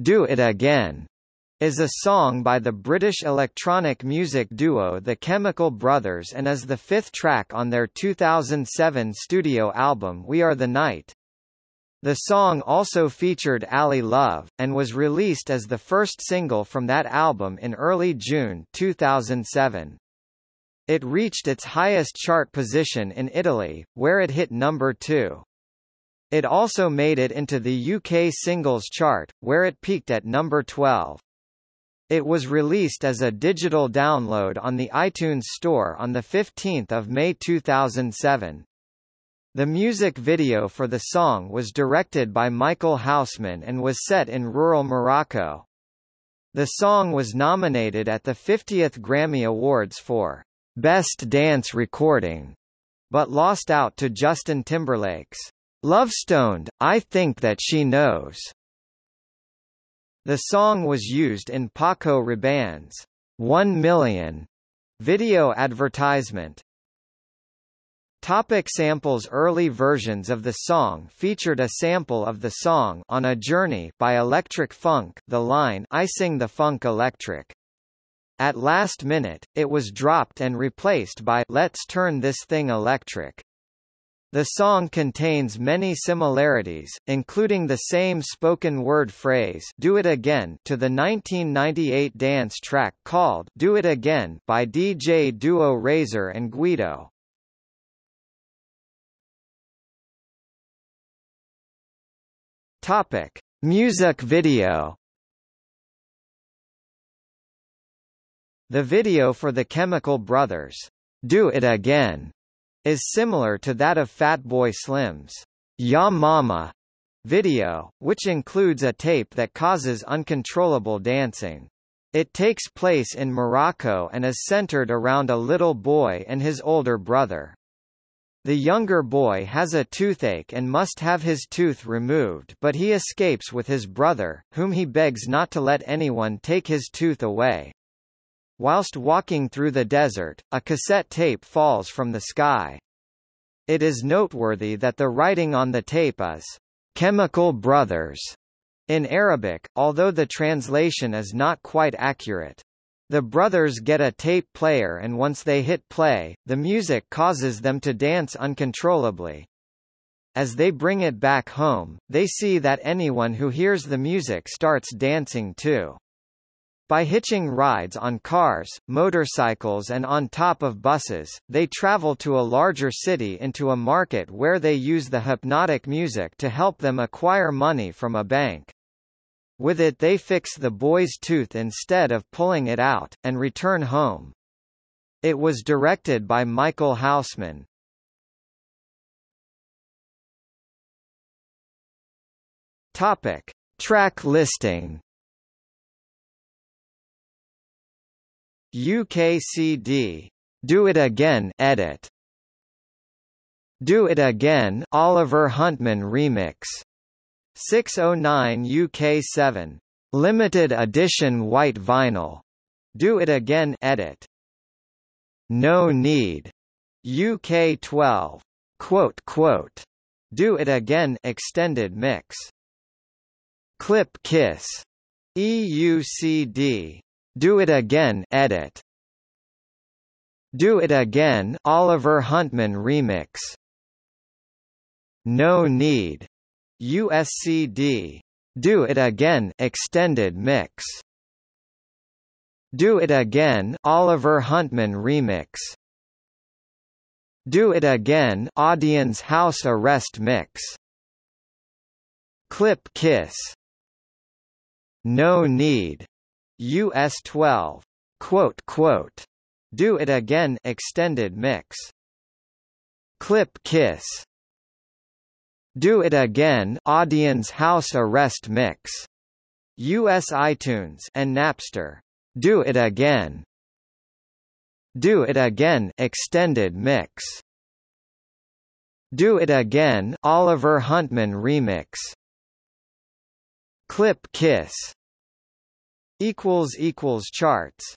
Do It Again is a song by the British electronic music duo The Chemical Brothers and is the fifth track on their 2007 studio album We Are the Night. The song also featured Ali Love, and was released as the first single from that album in early June 2007. It reached its highest chart position in Italy, where it hit number 2. It also made it into the UK singles chart, where it peaked at number 12. It was released as a digital download on the iTunes Store on 15 May 2007. The music video for the song was directed by Michael Houseman and was set in rural Morocco. The song was nominated at the 50th Grammy Awards for Best Dance Recording, but lost out to Justin Timberlake's Lovestoned, I Think That She Knows. The song was used in Paco Rabanne's 1 Million video advertisement. Topic samples Early versions of the song featured a sample of the song On a Journey by Electric Funk the line I sing the funk electric. At last minute, it was dropped and replaced by Let's turn this thing electric. The song contains many similarities, including the same spoken word phrase Do It Again to the 1998 dance track called Do It Again by DJ duo Razor and Guido. Topic: Music video. The video for the Chemical Brothers, Do It Again, is similar to that of Fatboy Slim's Ya Mama video, which includes a tape that causes uncontrollable dancing. It takes place in Morocco and is centered around a little boy and his older brother. The younger boy has a toothache and must have his tooth removed but he escapes with his brother, whom he begs not to let anyone take his tooth away. Whilst walking through the desert, a cassette tape falls from the sky. It is noteworthy that the writing on the tape is, "'Chemical Brothers' in Arabic, although the translation is not quite accurate. The brothers get a tape player and once they hit play, the music causes them to dance uncontrollably. As they bring it back home, they see that anyone who hears the music starts dancing too. By hitching rides on cars, motorcycles and on top of buses, they travel to a larger city into a market where they use the hypnotic music to help them acquire money from a bank. With it they fix the boy's tooth instead of pulling it out, and return home. It was directed by Michael Houseman. Topic. Track listing UKCD. Do It Again edit. Do It Again Oliver Huntemann remix. 609 UK7. Limited edition white vinyl. Do It Again edit. No Need. UK 12. Quote quote. Do It Again extended mix. Clip Kiss. EUCD. Do It Again edit. Do It Again Oliver Huntemann remix. No Need. USCD. Do It Again extended mix. Do It Again Oliver Huntemann remix. Do It Again Audion House Arrest mix. Clip Kiss. No Need. US 12. Quote, quote, Do It Again extended mix. Clip Kiss. Do It Again Audion House Arrest Mix. US iTunes and Napster. Do It Again. Do It Again extended mix. Do It Again Oliver Huntemann remix. Clip Kiss equals equals charts